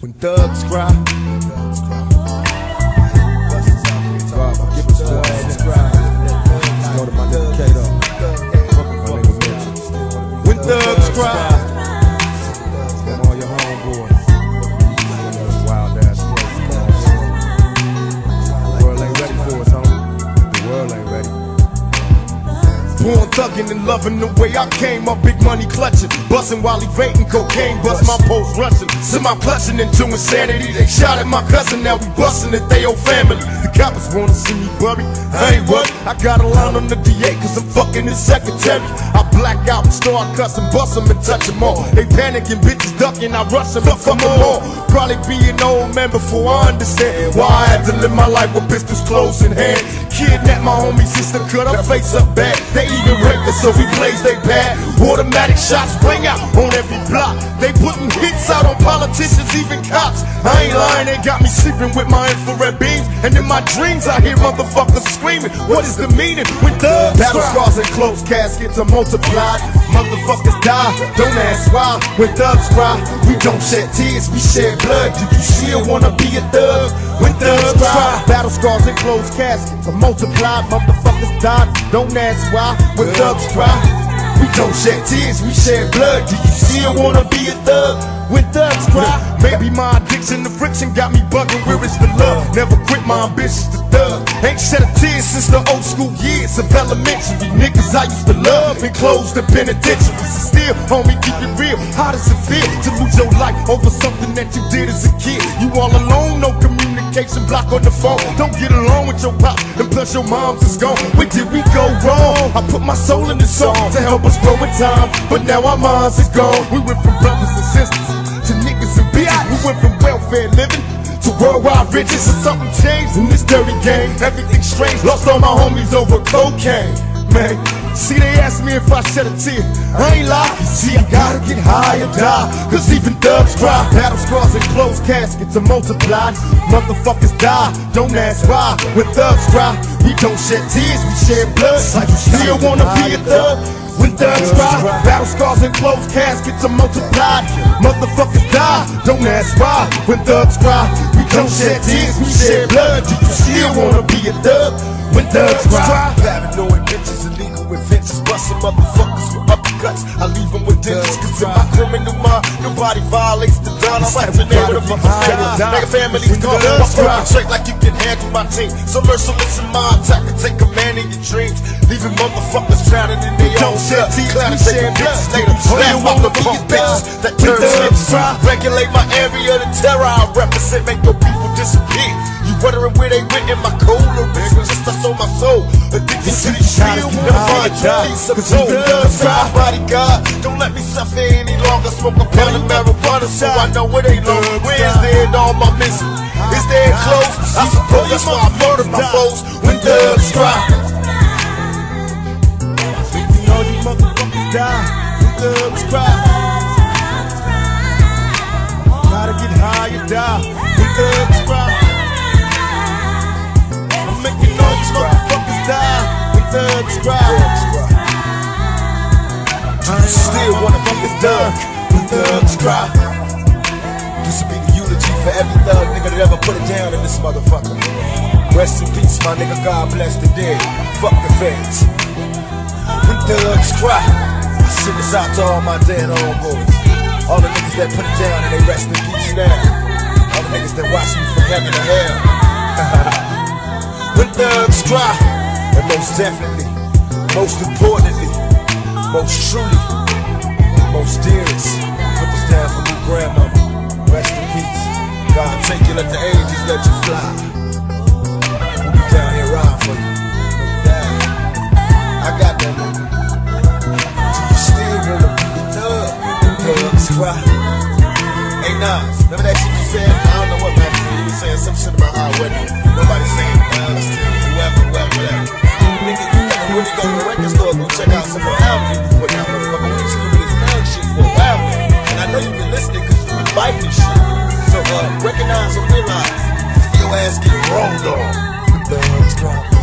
When thugs cry, God Born thuggin' and loving the way I came up, big money clutching, bustin' while evading cocaine, bust my post rushing, send my clutching into insanity. They shot at my cousin, now we bustin' at they old family. The coppers wanna see me buried, I ain't worried. I got a line on the DA cause I'm fucking his secretary. I black out and start cussing, bust and touch all. They panicking, bitches ducking, I rush 'em and fuck 'em all. Probably be an old man before I understand why I had to live my life with pistols close in hand. Kidnap my homie sister, cut her face up bad. They even raped her, so we blaze they bad. Automatic shots ring out on every block. They putting hits out on politicians, even cops. I ain't lying, they got me sleeping with my infrared beams. And in my dreams, I hear motherfuckers screaming. What is the meaning when thugs Battle scars and closed caskets are multiplied. Motherfuckers die, don't ask why. When thugs cry, we don't shed tears, we shed blood. Do you still wanna be a thug? When thugs cry, battle scars and closed caskets are multiplied. Motherfuckers die, don't ask why. When thugs cry, we don't shed tears, we shed blood. Do you still wanna be a thug? When thugs cry, maybe my addiction to friction got me bugging. Where is the love? Never quit my ambitions to thug. Ain't shed a tear since the old school years of elementary. Niggas I used to love and close the. So still, homie, keep it real. How does it feel to lose your life over something that you did as a kid? You all alone, no communication, block on the phone. Don't get along with your pop, and plus your mom's is gone. Where did we go wrong? I put my soul in the song to help us grow in time, but now our minds is gone. We went from brothers and sisters to niggas and bitches. We went from welfare living to worldwide riches. And something changed in this dirty game. Everything strange. Lost all my homies over cocaine. Man, see they asked me if I shed a tear. I ain't lie. See, I gotta get high or die. Cause even thugs cry. Battle scars and closed caskets are multiplied. Motherfuckers die. Don't ask why. When thugs cry, we don't shed tears, we shed blood. Like you still wanna be a thug. When thugs cry, battle scars and closed caskets are multiplied. Motherfuckers die, don't ask why. When thugs cry, we don't shed tears, we shed blood. Do you still wanna be a thug? When thugs cry, illegal inventions, busting motherfuckers with uppercuts. I leave them with dentures, cause in my criminal mind, nobody violates the dawn. I'm like the name of the motherfucker. Nigga, family's gone. I perpetrate like you can handle my team. So merciless in my attack and take command in your dreams. Leaving motherfuckers drowning in their own blood. Clown and taking bitches later. Snap off the punk bitches that turn snitches. Regulate my area, the terror I represent, make your people disappear. Wondering where they went in my cold lyrics? Just I sold my soul. Addicted to these shield, never find peace of soul. Try bodyguard, don't let me suffer any longer. Smoke a pound of marijuana so I know where they low. Where's the end all my missing? Is there close? I suppose that's why I murdered my foes when cry. you know these motherfuckers die. When cry, gotta get high or die. Do you still wanna be a thug when thugs cry? This will be the eulogy for every thug nigga that ever put it down in this motherfucker. Rest in peace, my nigga. God bless the dead. Fuck the feds. When thugs cry, I send this out to all my dead homeboys. All the niggas that put it down and they rest in peace now. All the niggas that watch me from heaven to hell. when thugs cry, and most definitely, most importantly, most truly, most dearest, put this down for me, grandmama. Rest in peace. God take you, let the angels let you fly. We'll be down here riding for you. I got that nigga. Do you still wanna be a thug? The thugs cry. Hey Nas, remember that shit you said? I don't know what man you was saying some shit about how what nobody saying Nas recognize and realize your ass getting wronged on. The thugs cry.